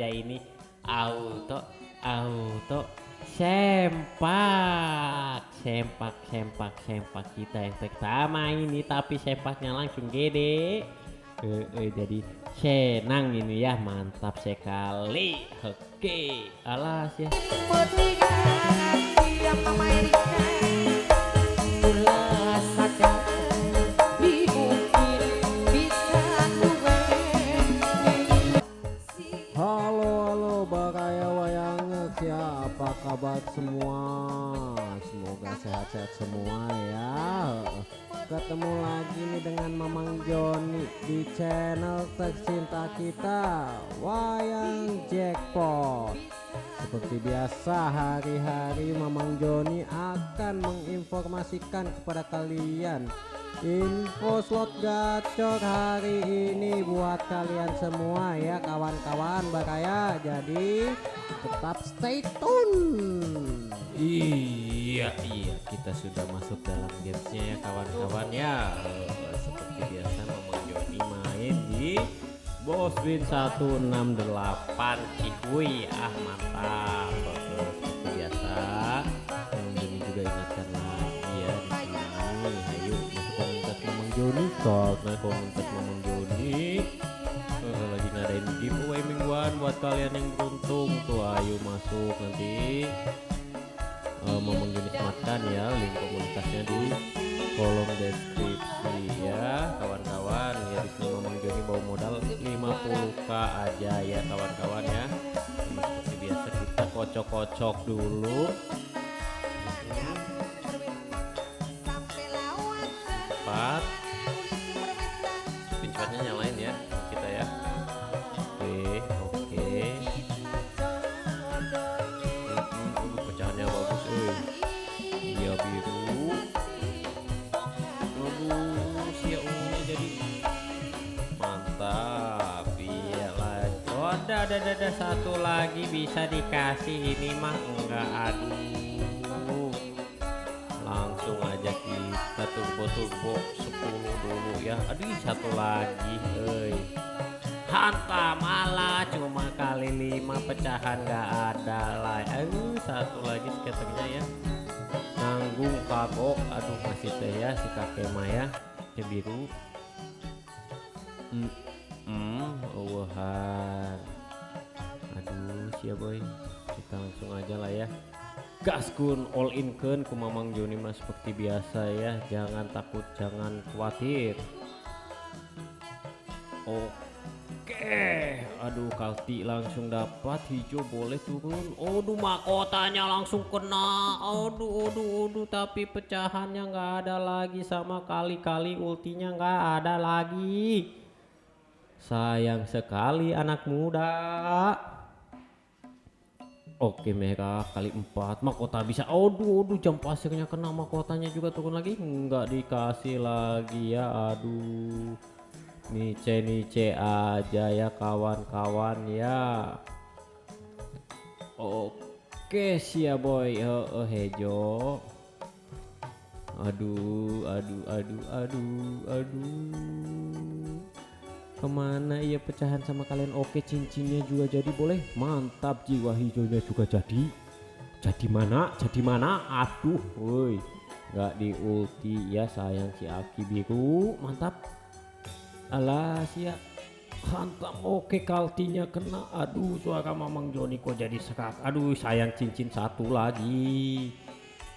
saja ini. Auto auto sempak. Sempak sempak sempak kita yang pertama ini tapi sempaknya langsung gede. Eh, eh, jadi senang ini ya mantap sekali. Oke alas ya semua. Semoga sehat-sehat semua ya. Ketemu lagi nih dengan Mamang Joni Di channel tercinta kita Wayang Jackpot. Seperti biasa hari-hari Mamang Joni akan menginformasikan kepada kalian Info slot gacor hari ini buat kalian semua ya kawan-kawan Baraya Jadi tetap stay tune Iya, iya, kita sudah masuk dalam gamesnya ya kawan-kawan ya. Eh, Seperti biasa Mamang Joni main di Bos Win 168 Cihuy. Ah mantap. Joni, karena komunitas Mamang Joni eh, lagi ngadain giveaway mingguan buat kalian yang beruntung. Tuh ayo masuk nanti. Uh, Momong jenis makan ya link komunitasnya di kolom deskripsi ya kawan-kawan. Ya di sini Momong Joni bawa modal 50k aja ya kawan-kawan ya. Seperti biasa kita kocok-kocok dulu. Cepat oh ada ada ada, satu lagi bisa dikasih. Ini mah enggak aduh langsung aja kita turbo turbo 10 dulu ya. Aduh satu lagi hei. Hantam malah cuma kali lima pecahan nggak ada lah aduh satu lagi skaternya ya. Nanggung kagok. Aduh masih teh ya si kakek Maya ya. Biru. Hmm wahan aduh siapa boy. Kita langsung aja lah ya. Gaskun all in kun ku Mamang Joni mah seperti biasa ya. Jangan takut jangan khawatir. Oke. Aduh kalti langsung dapat. Hijau boleh turun. Aduh mahkotanya langsung kena. Aduh aduh aduh tapi pecahannya nggak ada lagi. Sama kali-kali ultinya nggak ada lagi. Sayang sekali anak muda Oke merah kali empat. Mahkota bisa. Aduh aduh jam pasirnya kena. Mahkotanya juga turun lagi. Nggak dikasih lagi ya aduh. Nice nice aja ya kawan-kawan ya. Oke siap boy. Oh, oh hejo aduh aduh aduh aduh aduh ke mana ya pecahan sama kalian? Oke cincinnya juga jadi boleh. Mantap jiwa hijaunya juga jadi. Jadi mana? Jadi mana? Aduh woi. Nggak di ulti ya sayang si Aki biru mantap. Alas ya hantam oke kaltinya kena. Aduh suara Mamang Joni kok jadi serak aduh sayang cincin satu lagi.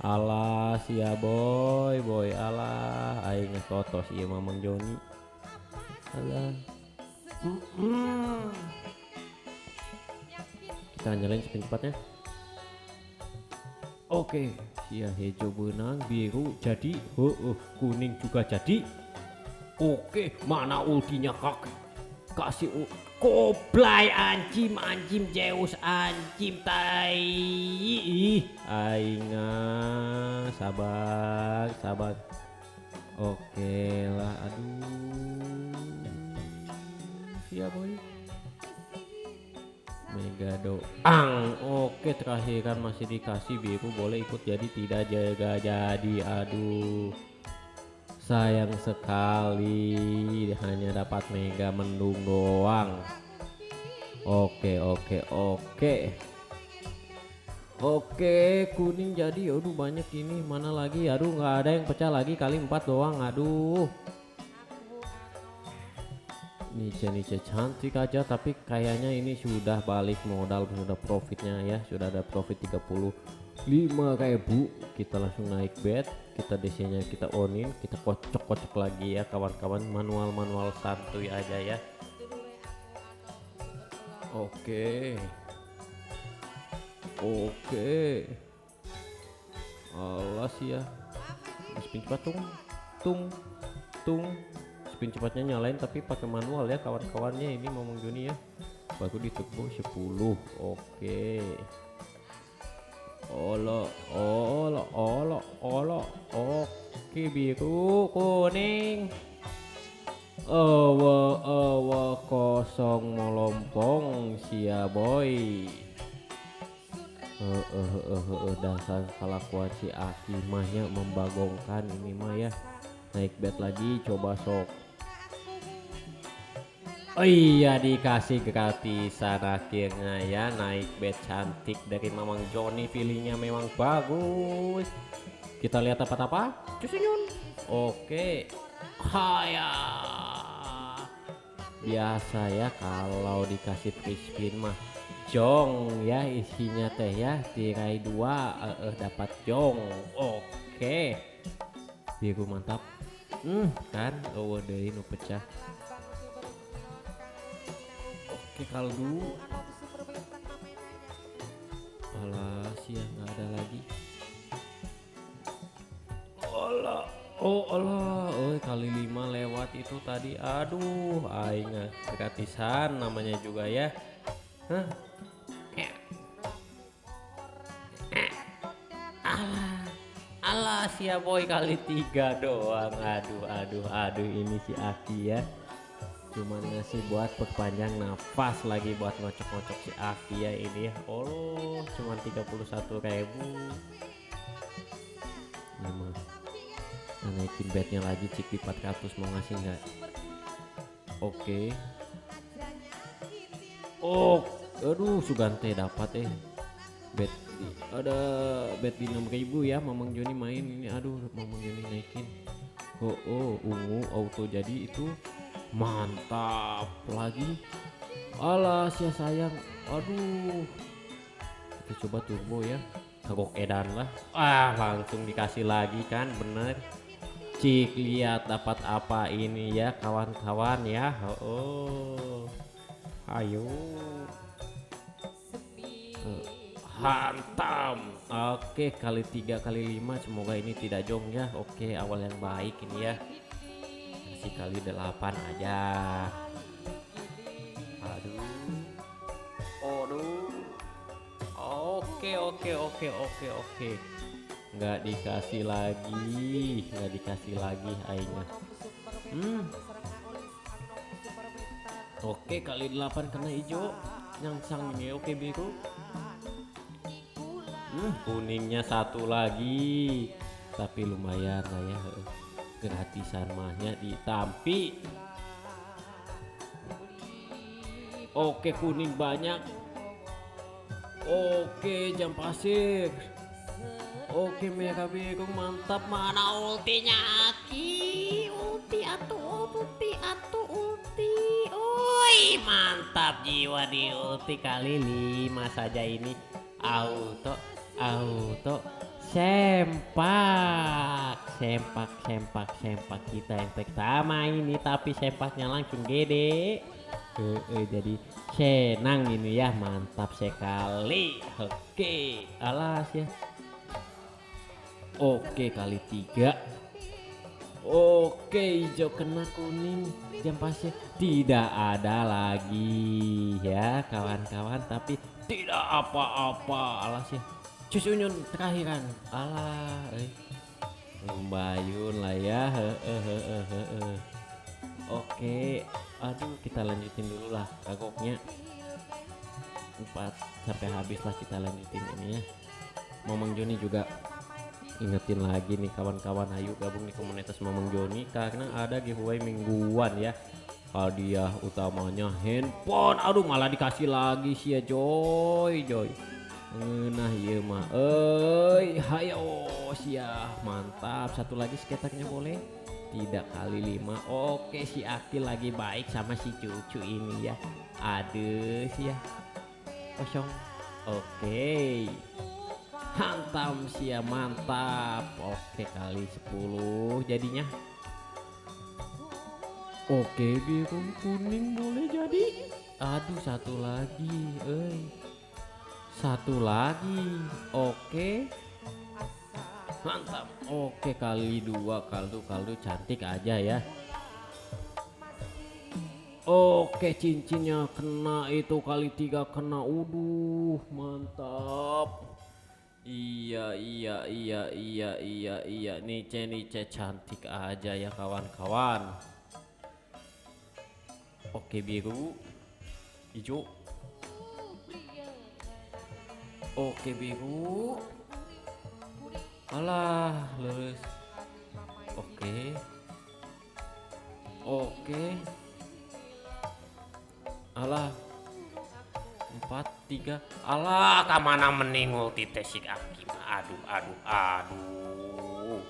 Alas ya boy. Boy alah. Aing totos iya Mamang Joni. Alah Mm-mm. kita nyalain spin cepatnya. Oke ya hijau benang biru jadi oh, oh, kuning juga jadi. Oke mana ultinya kak? Kasih u- koblai anjim anjim Zeus anjim tai. Ih ainga sabar sabar. Oke lah aduh siap boy. Mega doang. Oke terakhir kan masih dikasih biru boleh ikut jadi tidak jaga jadi. Aduh sayang sekali. Hanya dapat mega mendung doang. Oke oke oke. Oke kuning jadi. Aduh banyak ini. Mana lagi? Aduh nggak ada yang pecah lagi. Kali empat doang. Aduh Nice cantik aja tapi kayaknya ini sudah balik modal sudah profitnya ya sudah ada profit 35 kayak bu kita langsung naik bet kita DC nya kita onin kita kocok-kocok lagi ya kawan-kawan manual-manual santuy aja ya Oke Oke. Alas ya. Spin cepat tung tung tung. Cepatnya nyalain tapi pakai manual ya kawan-kawannya ini ngomong Joni ya. Baru ditebus 10. Oke. Olo, olo, olo, olo. Oke biru, kuning. Awa, awa kosong melompong sia boy. Eh, eh, eh, eh, dasar kelakuan si Aki mahnya membagongkan ini mah ya naik bet lagi coba sok Oh iya dikasih gratisan akhirnya ya naik bet cantik dari Mamang Joni feelingnya memang bagus. Kita lihat apa-apa cusunyun oke. Haya. Biasa ya kalau dikasih free spin mah jong ya isinya teh ya tirai dua eh, eh, dapat jong. Oke. Biru mantap hmm kan? Oh deh pecah oke kaldu alas ya nggak ada lagi Allah Oh Allah, oh kali lima lewat itu tadi. Aduh, aing gratisan namanya juga ya. Hah? Alah, alah si boy kali tiga doang. Aduh, aduh, aduh ini si Aki ya. Cuman ngasih buat perpanjang nafas lagi buat ngocok-ngocok si Aki ya ini ya. Oh, cuman 31 ribu. Ini mah nah, naikin bednya lagi cik di 400 mau ngasih nggak? Oke. Oh, aduh Sugante dapat eh. Bet di- ada bet di 6000 ya Mamang Joni main ini aduh Mamang Joni naikin. Oh, oh ungu auto jadi itu mantap lagi. Alas ya sayang. Aduh. Kita coba turbo ya. Kagok edan lah. Ah, langsung dikasih lagi kan, bener. Cik lihat dapat apa ini ya kawan-kawan ya. Oh. Ayo. Eh, Hantam. Oke, kali tiga kali lima semoga ini tidak jong ya. Oke, awal yang baik ini ya. Kasih kali delapan aja. Aduh. Aduh. Oke, oke, oke, oke, oke. Nggak dikasih lagi, nggak dikasih lagi aingnya. Hmm. Oke, kali 8 kena hijau. Nyangsang ini oke biru. Hmm, kuningnya satu lagi. Tapi lumayan lah ya. Gratisan mahnya ditampi. Oke, kuning banyak. Oke, jam pasir. Oke, merah biru mantap. Mana ultinya Aki? Ulti atau ulti atau ulti. Oi, mantap jiwa di ulti kali lima saja ini. Auto, auto, sempak, sempak, sempak, sempak kita yang pertama ini. Tapi sempaknya langsung gede. Eh, eh, jadi senang ini ya, mantap sekali. Oke, alas ya. Oke kali tiga Oke hijau kena kuning Jam pasnya tidak ada lagi ya kawan-kawan Tapi tidak apa-apa alas ya Cusunyun terakhiran. Alah eh. Lumbayun lah ya. He. Oke Aduh kita lanjutin dulu lah kagoknya. Empat sampai habis lah kita lanjutin ini ya. Momong Joni juga ingetin lagi nih kawan-kawan. Ayo gabung di komunitas Mamang Joni karena ada giveaway mingguan ya. Hadiah utamanya handphone. Aduh malah dikasih lagi sih ya Joy Joy nah iya mah eh hayo sia mantap. Satu lagi skaternya boleh? Tidak kali lima. Oke si Akil lagi baik sama si cucu ini ya. Aduh sih ya kosong. Oke. Hantam sia mantap. Oke kali 10 jadinya. Oke biru kuning boleh jadi. Aduh satu lagi. Eh Satu lagi. Oke. Mantap. Oke kali dua kaldu kaldu cantik aja ya. Oke cincinnya kena itu kali tiga kena. Uduh mantap. Iya iya iya iya iya iya. Nice nice cantik aja ya kawan-kawan. Oke biru. Hijau Oke biru. Alah lurus. Oke. Oke. Alah. Empat Tiga. Alah kamana meningul titesik aki? Aduh aduh aduh.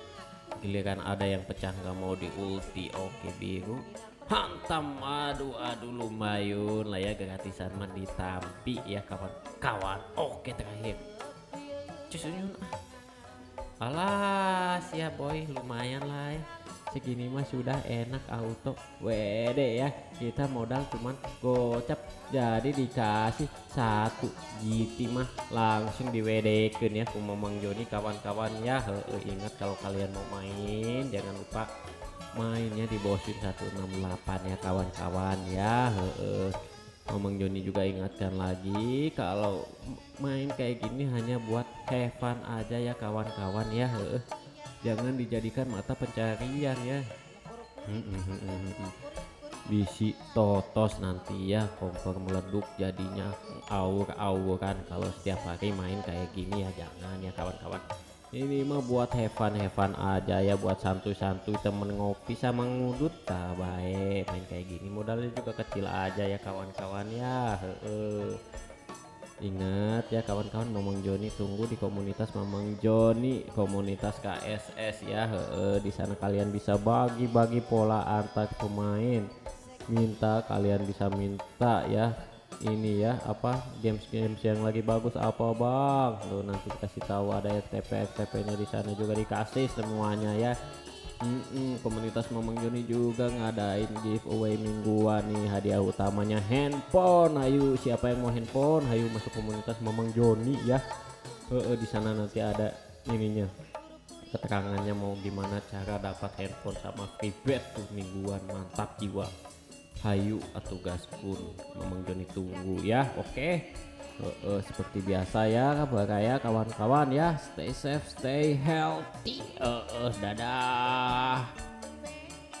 Giliran ada yang pecah nggak mau di ulti Oke biru hantam aduh aduh lumayan lah ya gratisan mah ditampi ya kawan-kawan oke terakhir. Cusunyun alas ya boy lumayan lah ya. Segini mah sudah enak auto. Wede ya kita modal cuman gocap. Jadi dikasih satu GT mah langsung diwedekin ya kumamang Joni kawan-kawan ya. He, he, ingat kalau kalian mau main jangan lupa mainnya di Bosin 168 ya kawan-kawan ya. Ngomong Joni juga ingatkan lagi kalau main kayak gini hanya buat have aja ya kawan-kawan ya. Jangan dijadikan mata pencarian ya. Bisi totos nanti ya kompor meleduk jadinya aur-auran kalau setiap hari main kayak gini ya. Jangan ya kawan-kawan ini mah buat hevan hevan aja ya buat santuy-santuy temen ngopi sama ngudut tak baik main kayak gini modalnya juga kecil aja ya kawan-kawan ya Heeh. ingat ya kawan-kawan Mamang Joni tunggu di komunitas Mamang Joni komunitas KSS ya Heeh. di sana kalian bisa bagi-bagi pola antar pemain minta kalian bisa minta ya ini ya apa games-games yang lagi bagus apa bang? Tuh nanti kasih tahu ada ya TP TP nya di sana juga dikasih semuanya ya. Mm -mm, komunitas Mamang Joni juga ngadain giveaway mingguan nih hadiah utamanya handphone. Ayo siapa yang mau handphone ayo masuk komunitas Mamang Joni ya. E -e, di sana nanti ada ininya keterangannya mau gimana cara dapat handphone sama freebet tuh mingguan mantap jiwa hayu atau gas pun memang Joni tunggu ya. Oke. Okay. uh, uh, seperti biasa ya kabar ya kawan-kawan ya. Stay safe stay healthy. Uh, uh, dadah